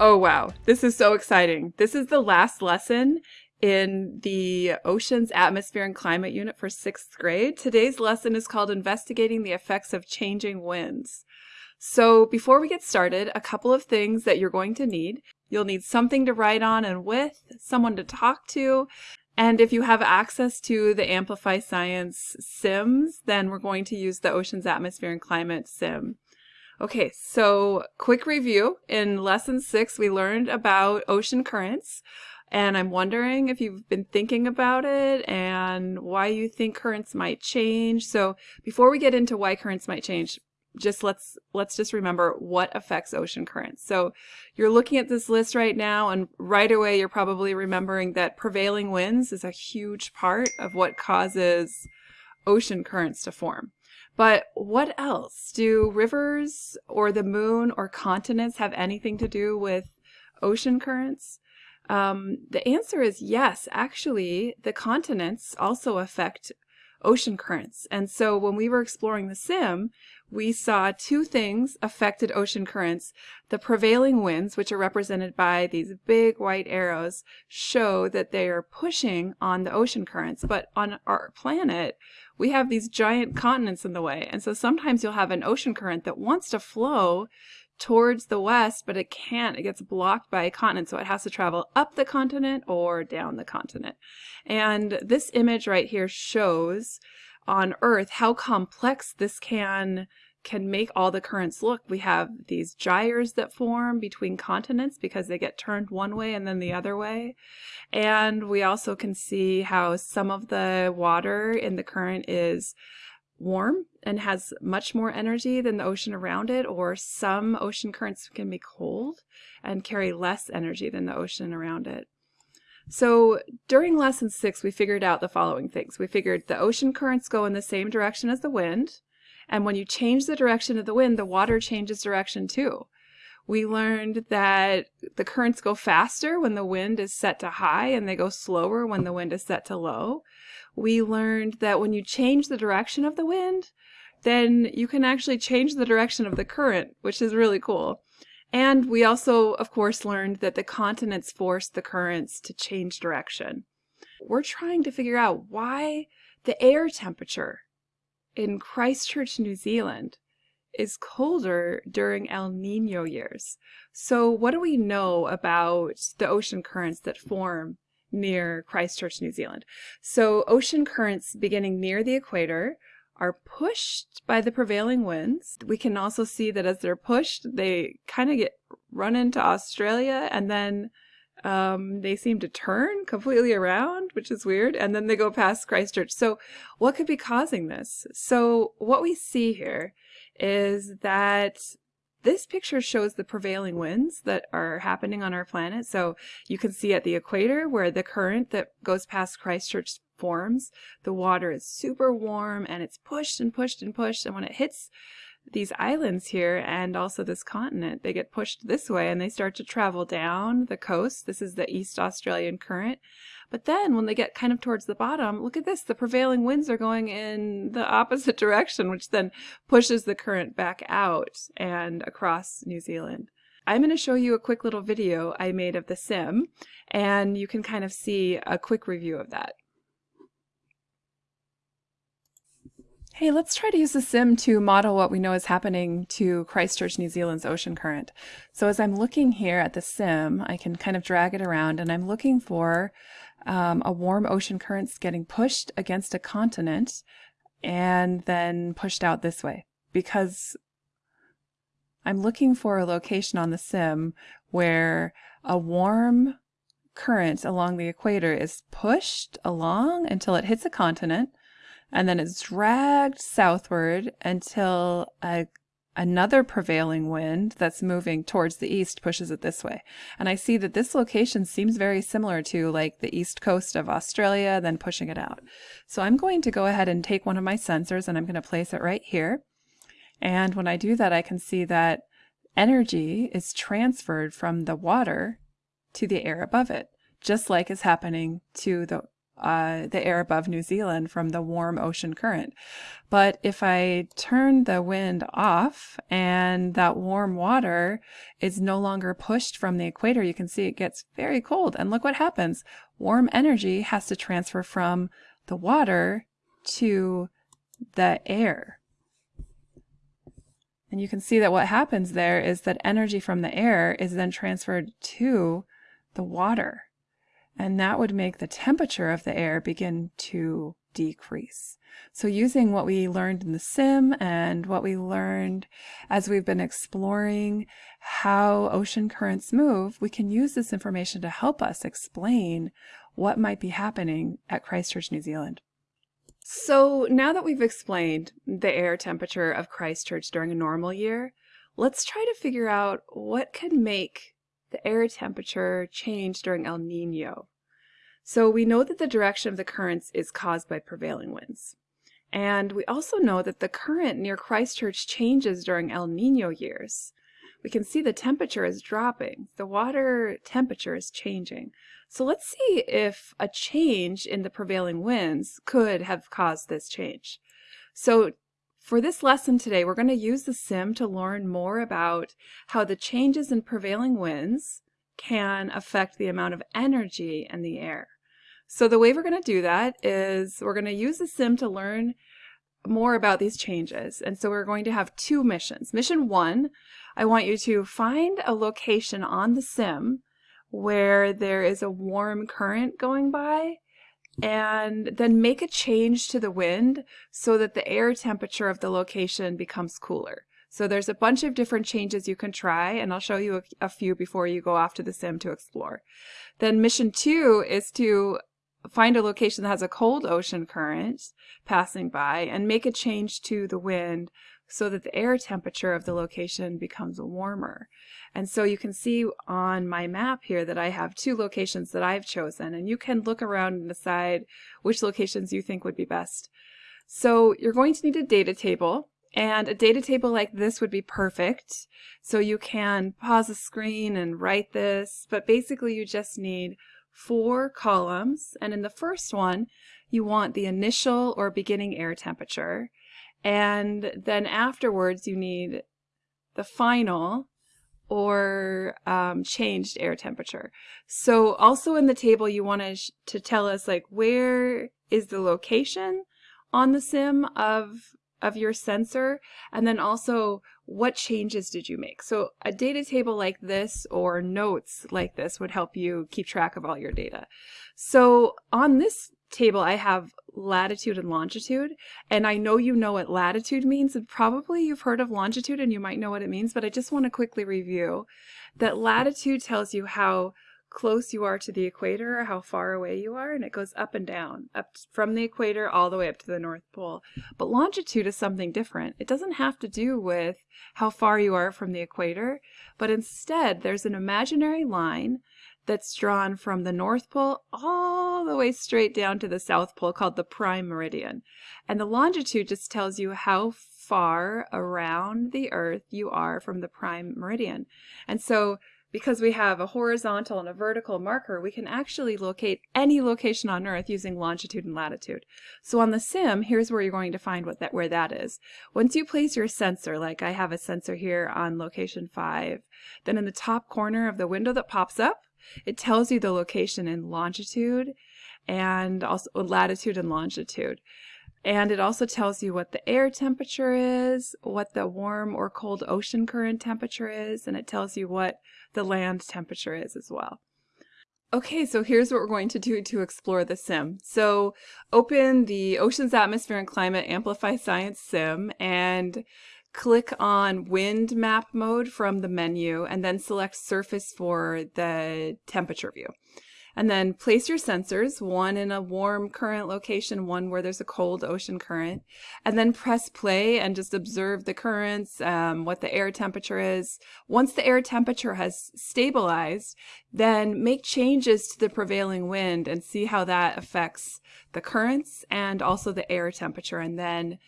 Oh, wow. This is so exciting. This is the last lesson in the Oceans Atmosphere and Climate Unit for sixth grade. Today's lesson is called Investigating the Effects of Changing Winds. So before we get started, a couple of things that you're going to need. You'll need something to write on and with, someone to talk to, and if you have access to the Amplify Science Sims, then we're going to use the Oceans Atmosphere and Climate Sim. Okay, so quick review. In lesson six, we learned about ocean currents. And I'm wondering if you've been thinking about it and why you think currents might change. So before we get into why currents might change, just let's let's just remember what affects ocean currents. So you're looking at this list right now and right away you're probably remembering that prevailing winds is a huge part of what causes ocean currents to form. But what else? Do rivers or the moon or continents have anything to do with ocean currents? Um, the answer is yes. Actually, the continents also affect ocean currents. And so when we were exploring the sim, we saw two things affected ocean currents. The prevailing winds, which are represented by these big white arrows, show that they are pushing on the ocean currents. But on our planet, we have these giant continents in the way. And so sometimes you'll have an ocean current that wants to flow towards the west, but it can't. It gets blocked by a continent, so it has to travel up the continent or down the continent. And this image right here shows on Earth how complex this can can make all the currents look. We have these gyres that form between continents because they get turned one way and then the other way. And we also can see how some of the water in the current is warm and has much more energy than the ocean around it, or some ocean currents can be cold and carry less energy than the ocean around it. So during lesson six, we figured out the following things. We figured the ocean currents go in the same direction as the wind. And when you change the direction of the wind, the water changes direction too. We learned that the currents go faster when the wind is set to high and they go slower when the wind is set to low. We learned that when you change the direction of the wind, then you can actually change the direction of the current, which is really cool. And we also, of course, learned that the continents force the currents to change direction. We're trying to figure out why the air temperature in Christchurch, New Zealand is colder during El Nino years. So what do we know about the ocean currents that form near Christchurch, New Zealand? So ocean currents beginning near the equator are pushed by the prevailing winds. We can also see that as they're pushed, they kind of get run into Australia and then um, they seem to turn completely around, which is weird, and then they go past Christchurch. So what could be causing this? So what we see here is that this picture shows the prevailing winds that are happening on our planet. So you can see at the equator where the current that goes past Christchurch forms, the water is super warm and it's pushed and pushed and pushed. And when it hits these islands here and also this continent, they get pushed this way and they start to travel down the coast. This is the East Australian current. But then when they get kind of towards the bottom, look at this, the prevailing winds are going in the opposite direction, which then pushes the current back out and across New Zealand. I'm going to show you a quick little video I made of the sim, and you can kind of see a quick review of that. Hey, let's try to use the sim to model what we know is happening to Christchurch, New Zealand's ocean current. So as I'm looking here at the sim, I can kind of drag it around and I'm looking for um, a warm ocean currents getting pushed against a continent and then pushed out this way because I'm looking for a location on the sim where a warm current along the equator is pushed along until it hits a continent and then it's dragged southward until a, another prevailing wind that's moving towards the east pushes it this way. And I see that this location seems very similar to like the east coast of Australia, then pushing it out. So I'm going to go ahead and take one of my sensors and I'm going to place it right here. And when I do that, I can see that energy is transferred from the water to the air above it, just like is happening to the uh, the air above New Zealand from the warm ocean current. But if I turn the wind off and that warm water is no longer pushed from the equator, you can see it gets very cold. And look what happens. Warm energy has to transfer from the water to the air. And you can see that what happens there is that energy from the air is then transferred to the water. And that would make the temperature of the air begin to decrease. So using what we learned in the sim and what we learned as we've been exploring how ocean currents move, we can use this information to help us explain what might be happening at Christchurch, New Zealand. So now that we've explained the air temperature of Christchurch during a normal year, let's try to figure out what could make the air temperature change during El Nino. So we know that the direction of the currents is caused by prevailing winds. And we also know that the current near Christchurch changes during El Nino years. We can see the temperature is dropping. The water temperature is changing. So let's see if a change in the prevailing winds could have caused this change. So for this lesson today, we're going to use the sim to learn more about how the changes in prevailing winds can affect the amount of energy in the air. So the way we're going to do that is we're going to use the sim to learn more about these changes. And so we're going to have two missions. Mission one, I want you to find a location on the sim where there is a warm current going by and then make a change to the wind so that the air temperature of the location becomes cooler. So there's a bunch of different changes you can try, and I'll show you a, a, few before you go off to the sim to explore. Then mission two is to find a location that has a cold ocean current passing by and make a change to the wind so that the air temperature of the location becomes warmer. And so you can see on my map here that I have two locations that I've chosen, and you can look around and decide which locations you think would be best. So you're going to need a data table, and a data table like this would be perfect. So you can pause the screen and write this, but basically you just need four columns, and in the first one, you want the initial or beginning air temperature. And then afterwards, you need the final or um, changed air temperature. So also in the table, you want to, tell us like where is the location on the sim of of your sensor? And then also what changes did you make? So a data table like this or notes like this would help you keep track of all your data. So on this table I have latitude and longitude and I know you know what latitude means and probably you've heard of longitude and you might know what it means but I just want to quickly review that latitude tells you how close you are to the equator or how far away you are and it goes up and down up from the equator all the way up to the north pole. But longitude is something different. It doesn't have to do with how far you are from the equator but instead there's an imaginary line that's drawn from the North Pole all the way straight down to the South Pole called the prime meridian. And the longitude just tells you how far around the Earth you are from the prime meridian. And so because we have a horizontal and a vertical marker, we can actually locate any location on Earth using longitude and latitude. So on the sim, here's where you're going to find what that where that is. Once you place your sensor, like I have a sensor here on location 5, then in the top corner of the window that pops up, it tells you the location in longitude and also latitude and longitude. And it also tells you what the air temperature is, what the warm or cold ocean current temperature is, and it tells you what the land temperature is as well. Okay, so here's what we're going to do to explore the sim. So open the Oceans Atmosphere and Climate Amplify Science sim and click on wind map mode from the menu and then select surface for the temperature view. And then place your sensors, one in a warm current location, one where there's a cold ocean current, and then press play and just observe the currents, um, what the air temperature is. Once the air temperature has stabilized, then make changes to the prevailing wind and see how that affects the currents and also the air temperature. And then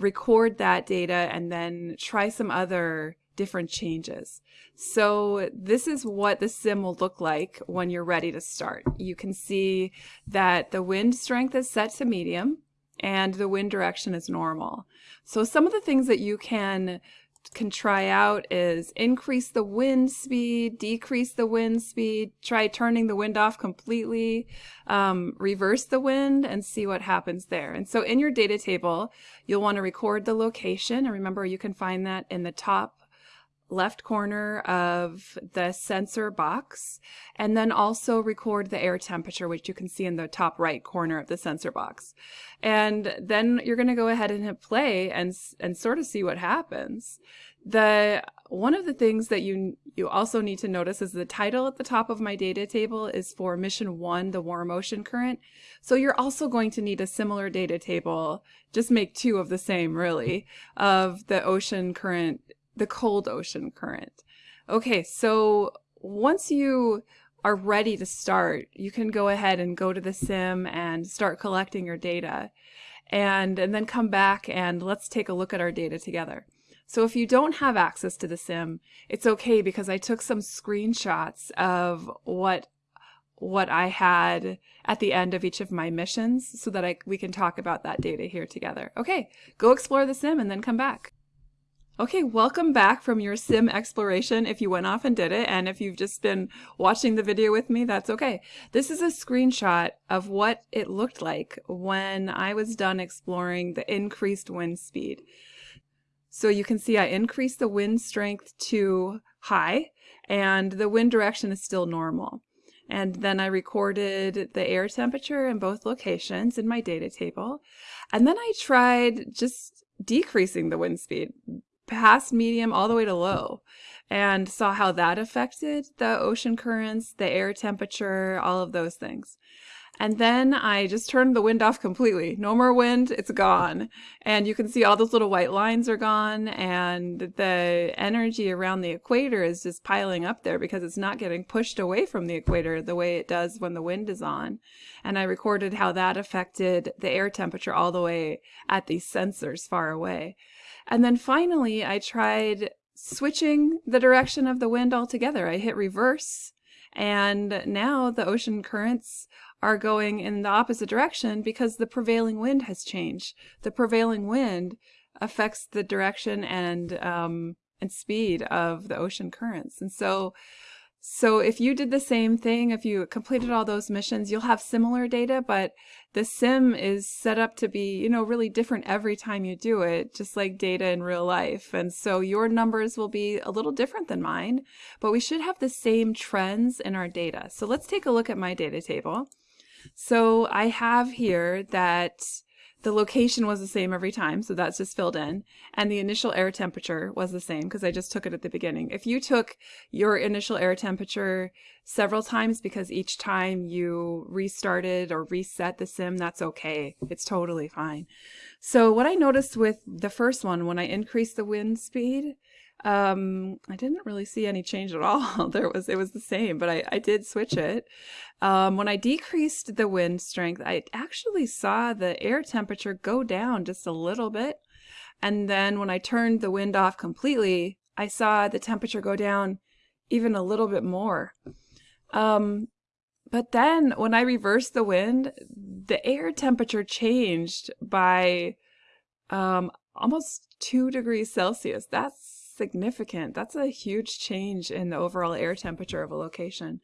record that data and then try some other different changes. So this is what the sim will look like when you're ready to start. You can see that the wind strength is set to medium and the wind direction is normal. So some of the things that you can can try out is increase the wind speed, decrease the wind speed, try turning the wind off completely, um, reverse the wind and see what happens there. And so in your data table, you'll want to record the location. And remember, you can find that in the top left corner of the sensor box and then also record the air temperature which you can see in the top right corner of the sensor box and then you're going to go ahead and hit play and and sort of see what happens the one of the things that you you also need to notice is the title at the top of my data table is for mission one, the warm ocean current. So you're also going to need a similar data table, just make two of the same really, of the ocean current the cold ocean current. Okay, so once you are ready to start, you can go ahead and go to the sim and start collecting your data and, and then come back and let's take a look at our data together. So if you don't have access to the sim, it's okay because I took some screenshots of what what I had at the end of each of my missions so that I, we can talk about that data here together. Okay, go explore the sim and then come back. Okay, welcome back from your sim exploration if you went off and did it, and if you've just been watching the video with me, that's okay. This is a screenshot of what it looked like when I was done exploring the increased wind speed. So you can see I increased the wind strength to high, and the wind direction is still normal. And then I recorded the air temperature in both locations in my data table. And then I tried just decreasing the wind speed past medium all the way to low and saw how that affected the ocean currents, the air temperature, all of those things. And then I just turned the wind off completely. No more wind, it's gone. And you can see all those little white lines are gone and the energy around the equator is just piling up there because it's not getting pushed away from the equator the way it does when the wind is on. And I recorded how that affected the air temperature all the way at these sensors far away. And then finally, I tried switching the direction of the wind altogether. I hit reverse, and now the ocean currents are going in the opposite direction because the prevailing wind has changed. The prevailing wind affects the direction and um, and speed of the ocean currents. And so so if you did the same thing, if you completed all those missions, you'll have similar data, but the sim is set up to be, you know, really different every time you do it, just like data in real life. And so your numbers will be a little different than mine, but we should have the same trends in our data. So let's take a look at my data table. So I have here that the location was the same every time, so that's just filled in. And the initial air temperature was the same because I just took it at the beginning. If you took your initial air temperature several times because each time you restarted or reset the sim, that's okay. It's totally fine. So what I noticed with the first one, when I increased the wind speed, um, I didn't really see any change at all. there was, it was the same, but I, I did switch it. Um, when I decreased the wind strength, I actually saw the air temperature go down just a little bit. And then when I turned the wind off completely, I saw the temperature go down even a little bit more. Um, but then when I reversed the wind, the air temperature changed by um, almost two degrees Celsius. That's significant. That's a huge change in the overall air temperature of a location.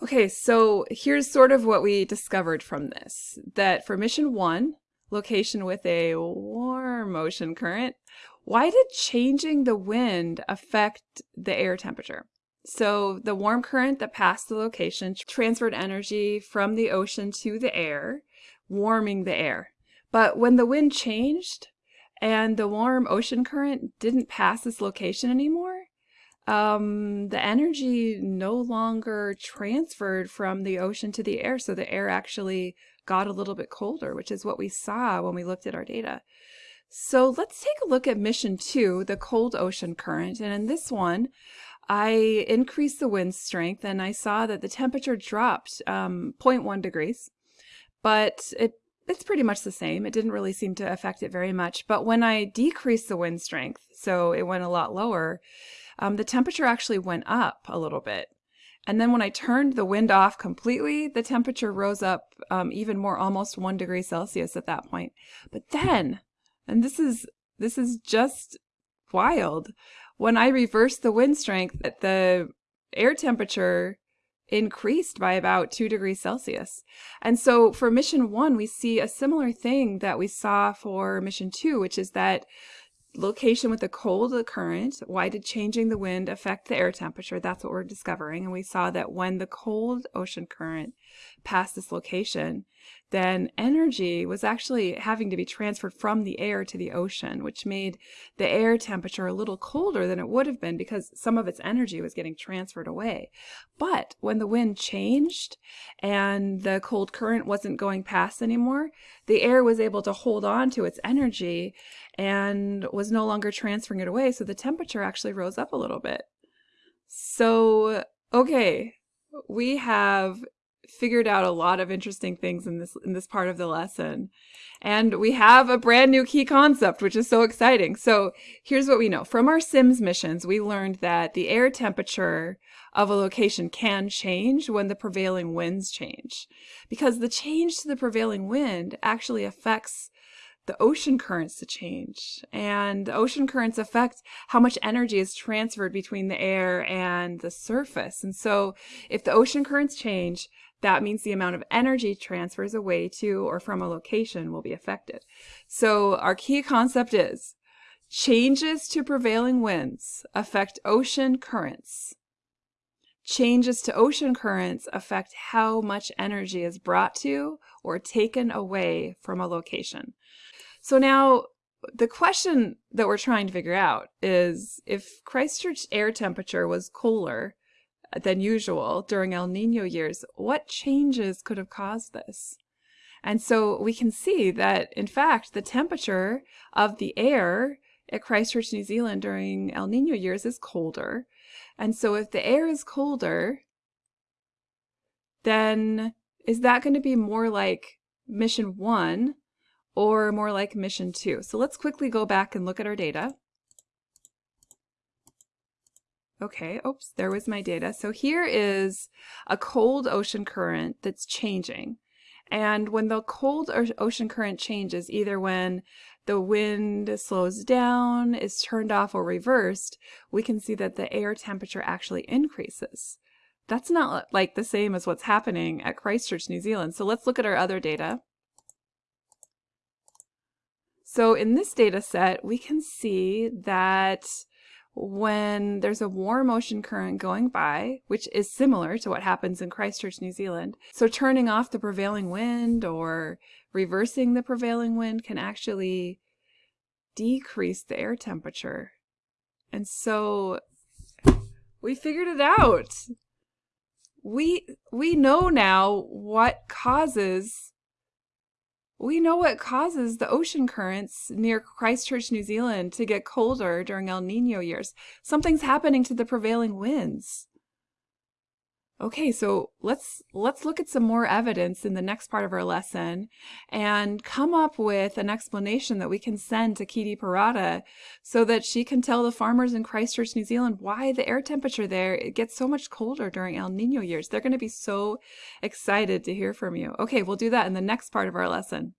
Okay, so here's sort of what we discovered from this, that for mission one, location with a warm ocean current, why did changing the wind affect the air temperature? So the warm current that passed the location transferred energy from the ocean to the air, warming the air. But when the wind changed, and the warm ocean current didn't pass this location anymore, um, the energy no longer transferred from the ocean to the air. So the air actually got a little bit colder, which is what we saw when we looked at our data. So let's take a look at mission two, the cold ocean current. And in this one, I increased the wind strength and I saw that the temperature dropped um, 0.1 degrees, but it it's pretty much the same. It didn't really seem to affect it very much. But when I decreased the wind strength, so it went a lot lower, um, the temperature actually went up a little bit. And then when I turned the wind off completely, the temperature rose up um, even more, almost one degree Celsius at that point. But then, and this is this is just wild, when I reversed the wind strength, the air temperature increased by about two degrees Celsius. And so for mission one, we see a similar thing that we saw for mission two, which is that location with the cold current, why did changing the wind affect the air temperature? That's what we're discovering. And we saw that when the cold ocean current passed this location, then energy was actually having to be transferred from the air to the ocean, which made the air temperature a little colder than it would have been because some of its energy was getting transferred away. But when the wind changed and the cold current wasn't going past anymore, the air was able to hold on to its energy and was no longer transferring it away. So the temperature actually rose up a little bit. So, okay, we have figured out a lot of interesting things in this in this part of the lesson. And we have a brand new key concept, which is so exciting. So here's what we know. From our SIMS missions, we learned that the air temperature of a location can change when the prevailing winds change. Because the change to the prevailing wind actually affects the ocean currents to change. And ocean currents affect how much energy is transferred between the air and the surface. And so if the ocean currents change, that means the amount of energy transfers away to or from a location will be affected. So our key concept is changes to prevailing winds affect ocean currents. Changes to ocean currents affect how much energy is brought to or taken away from a location. So now the question that we're trying to figure out is if Christchurch air temperature was cooler than usual during El Nino years, what changes could have caused this? And so we can see that, in fact, the temperature of the air at Christchurch, New Zealand during El Nino years is colder. And so if the air is colder, then is that going to be more like mission one or more like mission two? So let's quickly go back and look at our data. Okay, oops, there was my data. So here is a cold ocean current that's changing. And when the cold ocean current changes, either when the wind slows down, is turned off or reversed, we can see that the air temperature actually increases. That's not like the same as what's happening at Christchurch, New Zealand. So let's look at our other data. So in this data set, we can see that when there's a warm ocean current going by, which is similar to what happens in Christchurch, New Zealand. So turning off the prevailing wind or reversing the prevailing wind can actually decrease the air temperature. And so we figured it out. We we know now what causes we know what causes the ocean currents near Christchurch, New Zealand to get colder during El Nino years. Something's happening to the prevailing winds. Okay, so let's let's look at some more evidence in the next part of our lesson and come up with an explanation that we can send to Kitty Parada so that she can tell the farmers in Christchurch, New Zealand why the air temperature there it gets so much colder during El Nino years. They're going to be so excited to hear from you. Okay, we'll do that in the next part of our lesson.